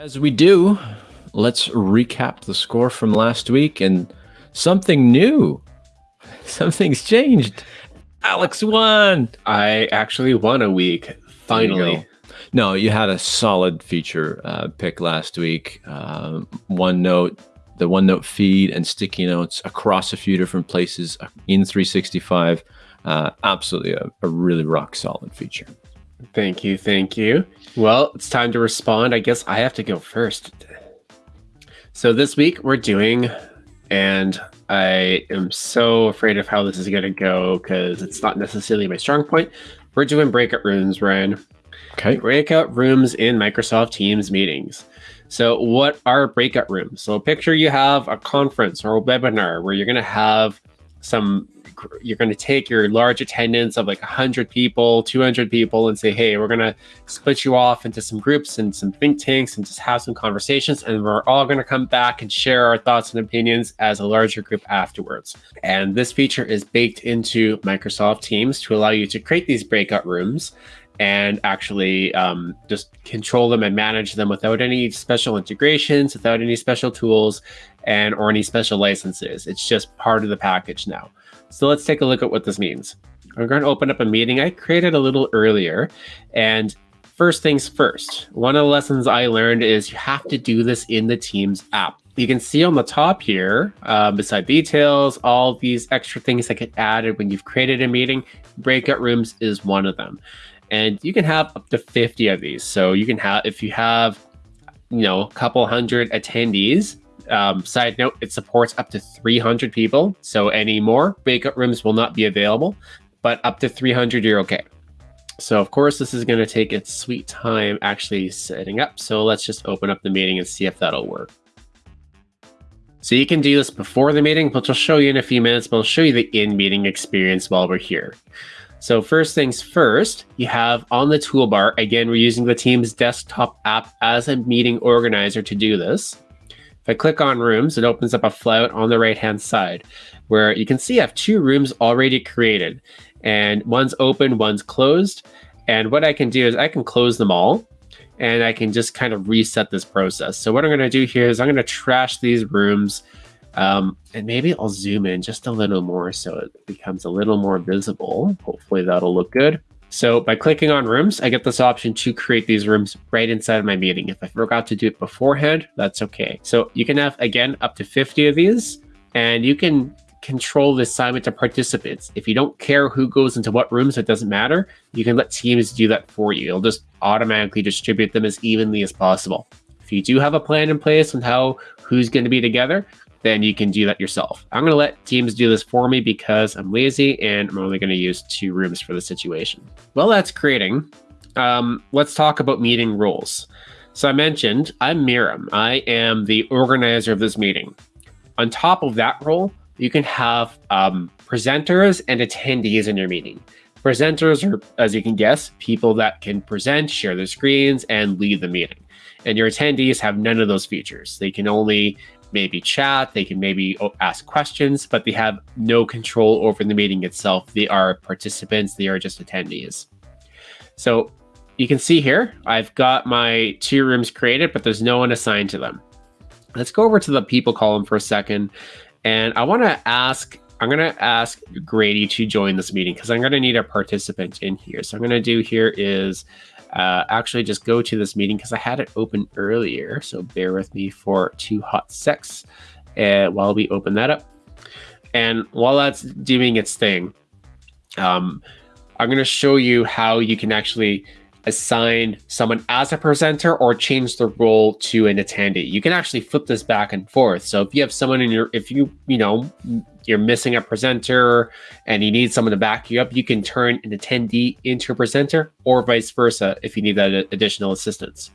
As we do, let's recap the score from last week and something new. Something's changed. Alex won. I actually won a week. Finally. No, you had a solid feature uh, pick last week. Uh, OneNote, the OneNote feed and sticky notes across a few different places in 365. Uh, absolutely a, a really rock solid feature. Thank you. Thank you. Well, it's time to respond. I guess I have to go first. So this week we're doing, and I am so afraid of how this is going to go because it's not necessarily my strong point. We're doing breakout rooms, Ryan. Okay. Breakout rooms in Microsoft Teams meetings. So, what are breakout rooms? So, picture you have a conference or a webinar where you're going to have some you're going to take your large attendance of like 100 people 200 people and say hey we're going to split you off into some groups and some think tanks and just have some conversations and we're all going to come back and share our thoughts and opinions as a larger group afterwards and this feature is baked into microsoft teams to allow you to create these breakout rooms and actually um, just control them and manage them without any special integrations, without any special tools, and or any special licenses. It's just part of the package now. So let's take a look at what this means. I'm going to open up a meeting I created a little earlier. And first things first, one of the lessons I learned is you have to do this in the Teams app. You can see on the top here, uh, beside details, all these extra things that get added when you've created a meeting. Breakout rooms is one of them. And you can have up to 50 of these. So you can have, if you have, you know, a couple hundred attendees, um, side note, it supports up to 300 people. So any more breakout rooms will not be available, but up to 300, you're okay. So of course, this is going to take its sweet time actually setting up. So let's just open up the meeting and see if that'll work. So you can do this before the meeting, which I'll show you in a few minutes, but I'll show you the in-meeting experience while we're here. So first things first, you have on the toolbar, again, we're using the Teams desktop app as a meeting organizer to do this. I click on rooms, it opens up a float on the right-hand side where you can see I have two rooms already created and one's open, one's closed. And what I can do is I can close them all and I can just kind of reset this process. So what I'm going to do here is I'm going to trash these rooms um, and maybe I'll zoom in just a little more so it becomes a little more visible. Hopefully that'll look good. So by clicking on rooms, I get this option to create these rooms right inside of my meeting. If I forgot to do it beforehand, that's okay. So you can have, again, up to 50 of these, and you can control the assignment to participants. If you don't care who goes into what rooms, it doesn't matter. You can let Teams do that for you. It'll just automatically distribute them as evenly as possible. If you do have a plan in place on how who's going to be together, then you can do that yourself. I'm going to let Teams do this for me because I'm lazy and I'm only going to use two rooms for the situation. Well, that's creating. Um, let's talk about meeting rules. So I mentioned I'm Miriam. I am the organizer of this meeting. On top of that role, you can have um, presenters and attendees in your meeting. Presenters are, as you can guess, people that can present, share their screens, and lead the meeting. And your attendees have none of those features. They can only maybe chat, they can maybe oh, ask questions, but they have no control over the meeting itself. They are participants, they are just attendees. So you can see here, I've got my two rooms created, but there's no one assigned to them. Let's go over to the people column for a second. And I want to ask, I'm going to ask Grady to join this meeting because I'm going to need a participant in here. So I'm going to do here is uh, actually just go to this meeting because I had it open earlier. So bear with me for two hot secs uh, while we open that up. And while that's doing its thing, um, I'm going to show you how you can actually assign someone as a presenter or change the role to an attendee. You can actually flip this back and forth. So if you have someone in your, if you, you know, you're missing a presenter and you need someone to back you up, you can turn an attendee into a presenter or vice versa if you need that additional assistance.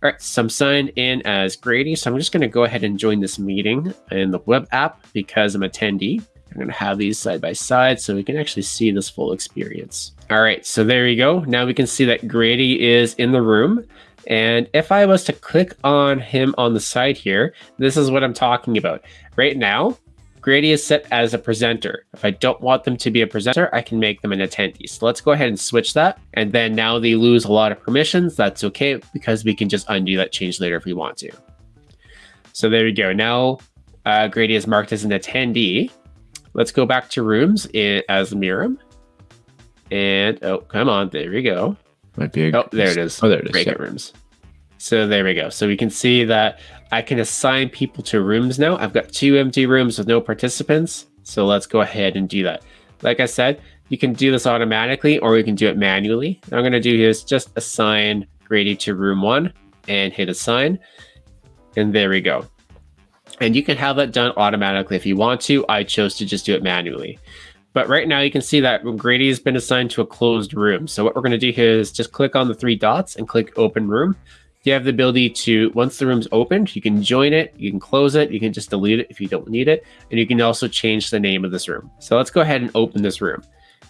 All right, so I'm signed in as Grady. So I'm just going to go ahead and join this meeting in the web app because I'm attendee. I'm going to have these side by side so we can actually see this full experience. All right, so there you go. Now we can see that Grady is in the room. And if I was to click on him on the side here, this is what I'm talking about. Right now, Grady is set as a presenter. If I don't want them to be a presenter, I can make them an attendee. So let's go ahead and switch that. And then now they lose a lot of permissions. That's okay because we can just undo that change later if we want to. So there we go. Now uh, Grady is marked as an attendee. Let's go back to rooms in, as Miriam. And oh, come on, there we go. Might be. A, oh, there it is. Oh, there it is. Breakout rooms. So there we go. So we can see that I can assign people to rooms now. I've got two empty rooms with no participants. So let's go ahead and do that. Like I said, you can do this automatically or you can do it manually. What I'm going to do is just assign Grady to room one and hit assign. And there we go. And you can have that done automatically if you want to. I chose to just do it manually. But right now you can see that Grady has been assigned to a closed room. So what we're going to do here is just click on the three dots and click open room. You have the ability to, once the room's opened, you can join it, you can close it, you can just delete it if you don't need it, and you can also change the name of this room. So let's go ahead and open this room.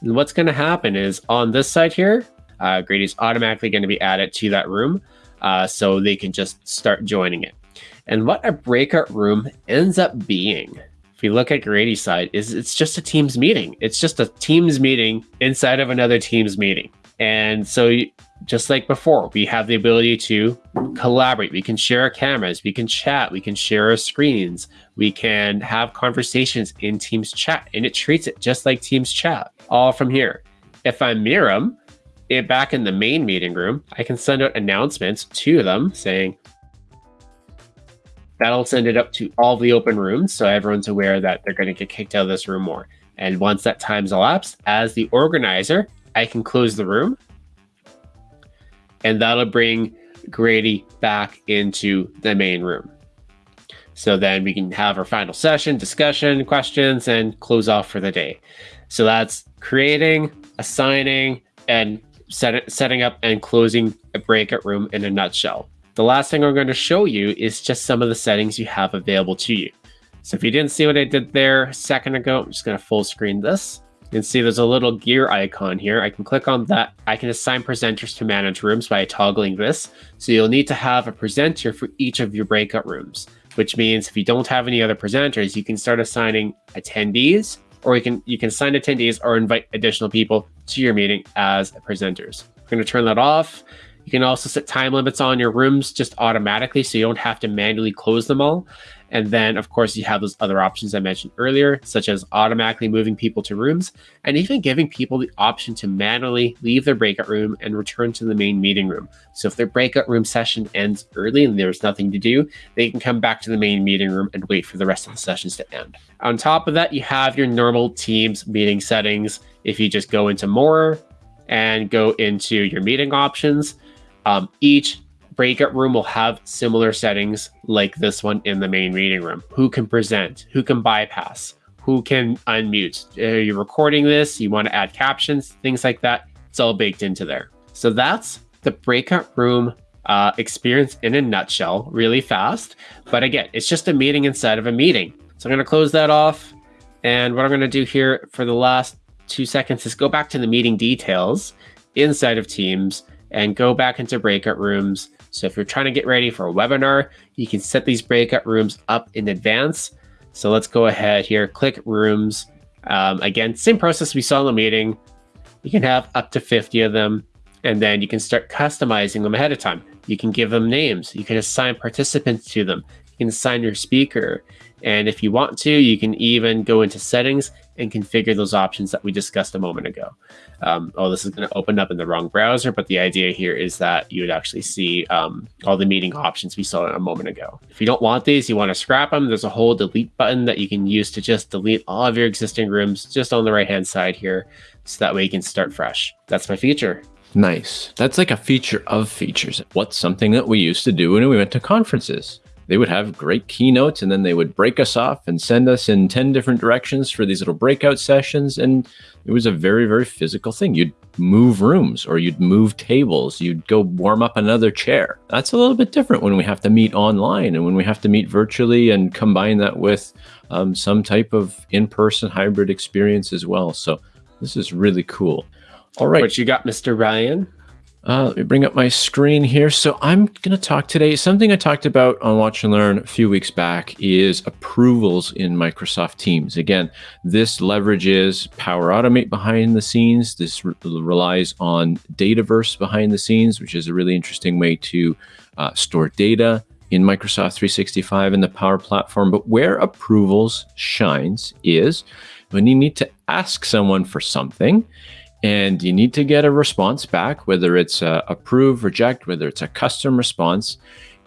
And what's going to happen is on this side here, uh, Grady's automatically going to be added to that room, uh, so they can just start joining it. And what a breakout room ends up being, if you look at Grady's side, is it's just a Teams meeting. It's just a Teams meeting inside of another Teams meeting. And so just like before, we have the ability to collaborate. We can share our cameras, we can chat, we can share our screens, we can have conversations in Teams chat, and it treats it just like Teams chat, all from here. If I'm Miriam, it back in the main meeting room, I can send out announcements to them saying, that'll send it up to all the open rooms so everyone's aware that they're going to get kicked out of this room more. And once that time's elapsed, as the organizer, I can close the room and that'll bring Grady back into the main room. So then we can have our final session, discussion, questions, and close off for the day. So that's creating, assigning, and set, setting up and closing a breakout room in a nutshell. The last thing I'm going to show you is just some of the settings you have available to you. So if you didn't see what I did there a second ago, I'm just going to full screen this. You can see there's a little gear icon here. I can click on that. I can assign presenters to manage rooms by toggling this. So you'll need to have a presenter for each of your breakout rooms, which means if you don't have any other presenters, you can start assigning attendees or you can you can assign attendees or invite additional people to your meeting as presenters. I'm going to turn that off. You can also set time limits on your rooms just automatically so you don't have to manually close them all. And then, of course, you have those other options I mentioned earlier, such as automatically moving people to rooms and even giving people the option to manually leave their breakout room and return to the main meeting room. So if their breakout room session ends early and there's nothing to do, they can come back to the main meeting room and wait for the rest of the sessions to end. On top of that, you have your normal Teams meeting settings. If you just go into more and go into your meeting options, um, each breakout room will have similar settings like this one in the main meeting room. Who can present? Who can bypass? Who can unmute? Are you recording this? You want to add captions, things like that. It's all baked into there. So that's the breakout room uh, experience in a nutshell, really fast. But again, it's just a meeting inside of a meeting. So I'm going to close that off. And what I'm going to do here for the last two seconds is go back to the meeting details inside of Teams and go back into breakout rooms so if you're trying to get ready for a webinar, you can set these breakout rooms up in advance. So let's go ahead here, click rooms. Um, again, same process we saw in the meeting. You can have up to 50 of them, and then you can start customizing them ahead of time. You can give them names. You can assign participants to them. You can assign your speaker. And if you want to, you can even go into settings and configure those options that we discussed a moment ago. Um, oh, this is going to open up in the wrong browser, but the idea here is that you would actually see um, all the meeting options we saw a moment ago. If you don't want these, you want to scrap them, there's a whole delete button that you can use to just delete all of your existing rooms just on the right-hand side here, so that way you can start fresh. That's my feature. Nice. That's like a feature of features. What's something that we used to do when we went to conferences? They would have great keynotes and then they would break us off and send us in 10 different directions for these little breakout sessions. And it was a very, very physical thing. You'd move rooms or you'd move tables, you'd go warm up another chair. That's a little bit different when we have to meet online and when we have to meet virtually and combine that with um, some type of in-person hybrid experience as well. So this is really cool. All right. What you got, Mr. Ryan? Uh, let me bring up my screen here. So I'm going to talk today. Something I talked about on Watch and Learn a few weeks back is approvals in Microsoft Teams. Again, this leverages Power Automate behind the scenes. This re relies on Dataverse behind the scenes, which is a really interesting way to uh, store data in Microsoft 365 and the Power Platform. But where approvals shines is when you need to ask someone for something and you need to get a response back, whether it's a approve, reject, whether it's a custom response.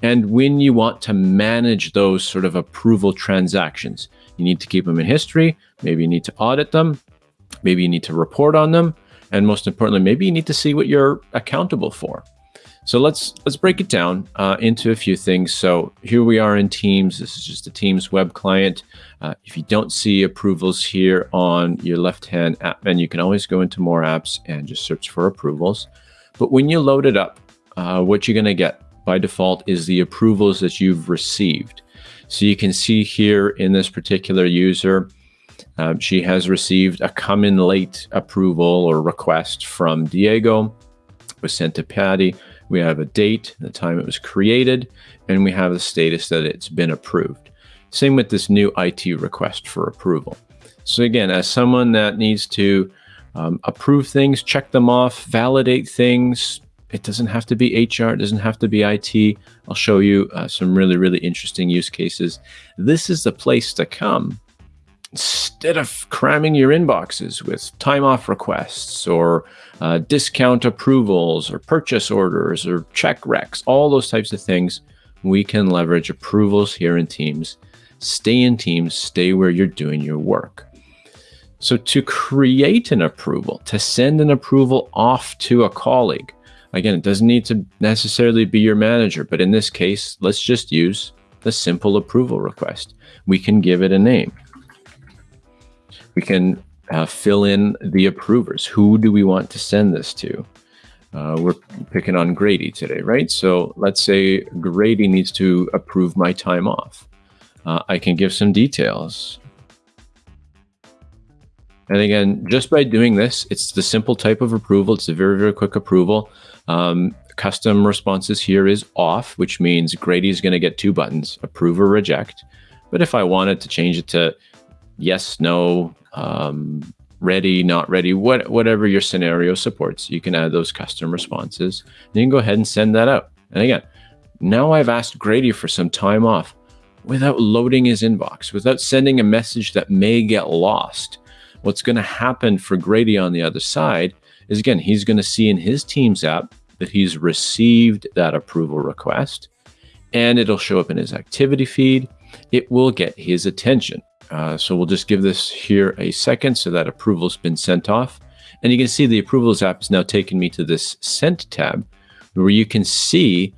And when you want to manage those sort of approval transactions, you need to keep them in history. Maybe you need to audit them. Maybe you need to report on them. And most importantly, maybe you need to see what you're accountable for. So let's let's break it down uh, into a few things. So here we are in Teams. This is just a Teams web client. Uh, if you don't see approvals here on your left-hand app menu, you can always go into more apps and just search for approvals. But when you load it up, uh, what you're going to get by default is the approvals that you've received. So you can see here in this particular user, um, she has received a come in late approval or request from Diego, was sent to Patti we have a date, the time it was created, and we have the status that it's been approved. Same with this new IT request for approval. So again, as someone that needs to um, approve things, check them off, validate things, it doesn't have to be HR, it doesn't have to be IT. I'll show you uh, some really, really interesting use cases. This is the place to come instead of cramming your inboxes with time off requests or uh, discount approvals or purchase orders or check recs, all those types of things, we can leverage approvals here in Teams. Stay in Teams, stay where you're doing your work. So to create an approval, to send an approval off to a colleague, again, it doesn't need to necessarily be your manager, but in this case, let's just use the simple approval request. We can give it a name we can uh, fill in the approvers. Who do we want to send this to? Uh, we're picking on Grady today, right? So let's say Grady needs to approve my time off. Uh, I can give some details. And again, just by doing this, it's the simple type of approval. It's a very, very quick approval. Um, custom responses here is off, which means Grady is going to get two buttons, approve or reject. But if I wanted to change it to yes, no, um, ready, not ready, what, whatever your scenario supports, you can add those custom responses. And you can go ahead and send that out. And again, now I've asked Grady for some time off without loading his inbox, without sending a message that may get lost. What's going to happen for Grady on the other side is again, he's going to see in his Teams app that he's received that approval request and it'll show up in his activity feed. It will get his attention. Uh, so we'll just give this here a second so that approval's been sent off. And you can see the approvals app is now taking me to this sent tab where you can see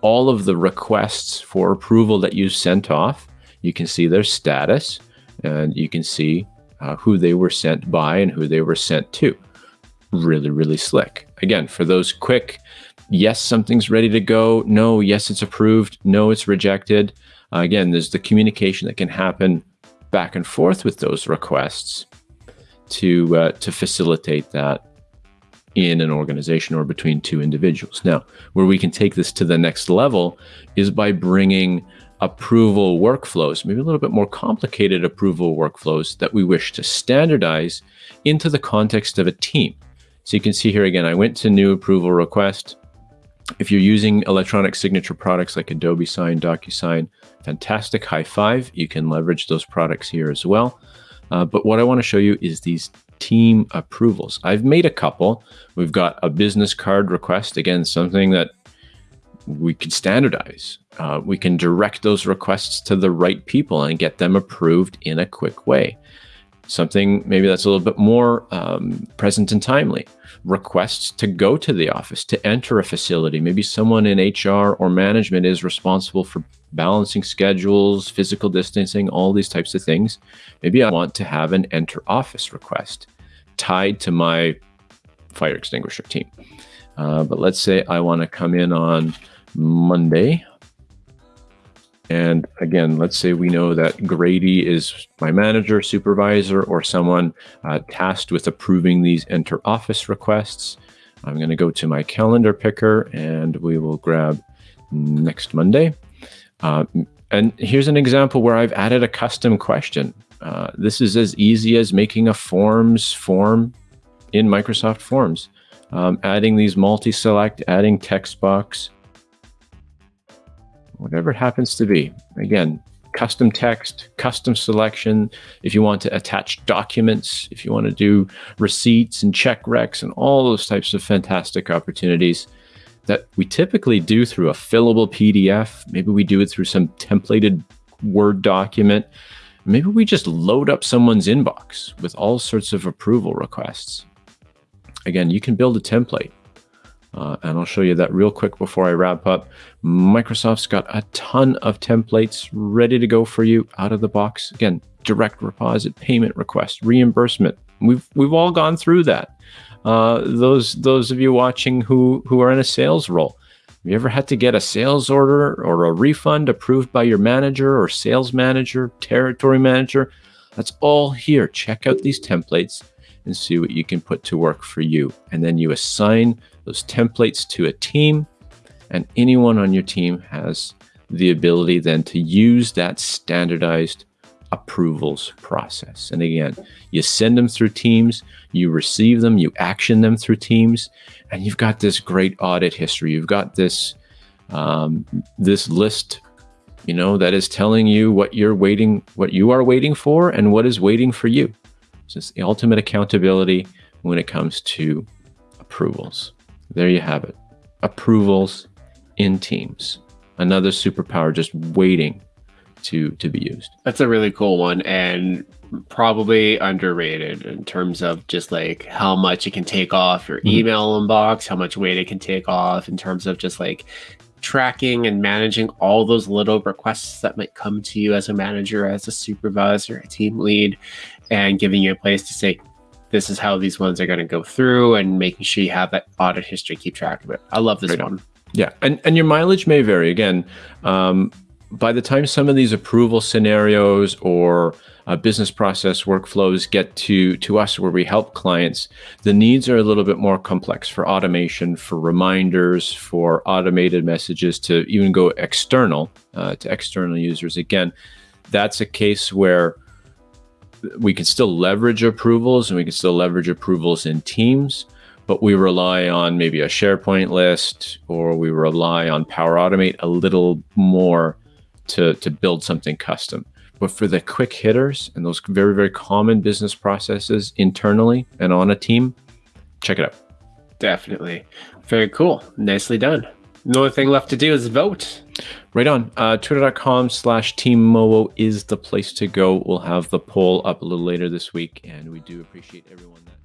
all of the requests for approval that you sent off. You can see their status and you can see uh, who they were sent by and who they were sent to. Really, really slick. Again, for those quick, yes, something's ready to go. No, yes, it's approved. No, it's rejected. Uh, again, there's the communication that can happen back and forth with those requests to uh, to facilitate that in an organization or between two individuals. Now, where we can take this to the next level is by bringing approval workflows, maybe a little bit more complicated approval workflows that we wish to standardize into the context of a team. So you can see here again, I went to new approval request. If you're using electronic signature products like Adobe Sign, DocuSign, fantastic high five. You can leverage those products here as well. Uh, but what I want to show you is these team approvals. I've made a couple. We've got a business card request. Again, something that we can standardize. Uh, we can direct those requests to the right people and get them approved in a quick way something maybe that's a little bit more um, present and timely. Requests to go to the office, to enter a facility. Maybe someone in HR or management is responsible for balancing schedules, physical distancing, all these types of things. Maybe I want to have an enter office request tied to my fire extinguisher team. Uh, but let's say I want to come in on Monday and again, let's say we know that Grady is my manager, supervisor, or someone uh, tasked with approving these enter office requests. I'm going to go to my calendar picker and we will grab next Monday. Uh, and here's an example where I've added a custom question. Uh, this is as easy as making a forms form in Microsoft Forms. Um, adding these multi-select, adding text box, whatever it happens to be. Again, custom text, custom selection. If you want to attach documents, if you want to do receipts and check recs and all those types of fantastic opportunities that we typically do through a fillable PDF. Maybe we do it through some templated Word document. Maybe we just load up someone's inbox with all sorts of approval requests. Again, you can build a template. Uh, and I'll show you that real quick before I wrap up. Microsoft's got a ton of templates ready to go for you out of the box. Again, direct deposit, payment request, reimbursement. We've we've all gone through that. Uh, those those of you watching who who are in a sales role, have you ever had to get a sales order or a refund approved by your manager or sales manager, territory manager? That's all here. Check out these templates and see what you can put to work for you. And then you assign those templates to a team, and anyone on your team has the ability then to use that standardized approvals process. And again, you send them through Teams, you receive them, you action them through Teams, and you've got this great audit history. You've got this um, this list, you know, that is telling you what you're waiting, what you are waiting for, and what is waiting for you. So it's the ultimate accountability when it comes to approvals. There you have it. Approvals in Teams. Another superpower just waiting to to be used. That's a really cool one and probably underrated in terms of just like how much it can take off your mm-hmm. email inbox, how much weight it can take off in terms of just like tracking and managing all those little requests that might come to you as a manager, as a supervisor, a team lead, and giving you a place to say, this is how these ones are going to go through and making sure you have that audit history, keep track of it. I love this right one. Yeah. And, and your mileage may vary. Again, um, by the time some of these approval scenarios or uh, business process workflows get to to us where we help clients the needs are a little bit more complex for automation for reminders for automated messages to even go external uh, to external users again that's a case where we can still leverage approvals and we can still leverage approvals in teams, but we rely on maybe a SharePoint list or we rely on Power Automate a little more to, to build something custom. But for the quick hitters and those very, very common business processes internally and on a team, check it out. Definitely. Very cool. Nicely done. The only thing left to do is vote. Right on. Uh, Twitter.com slash Team Mowo is the place to go. We'll have the poll up a little later this week, and we do appreciate everyone that.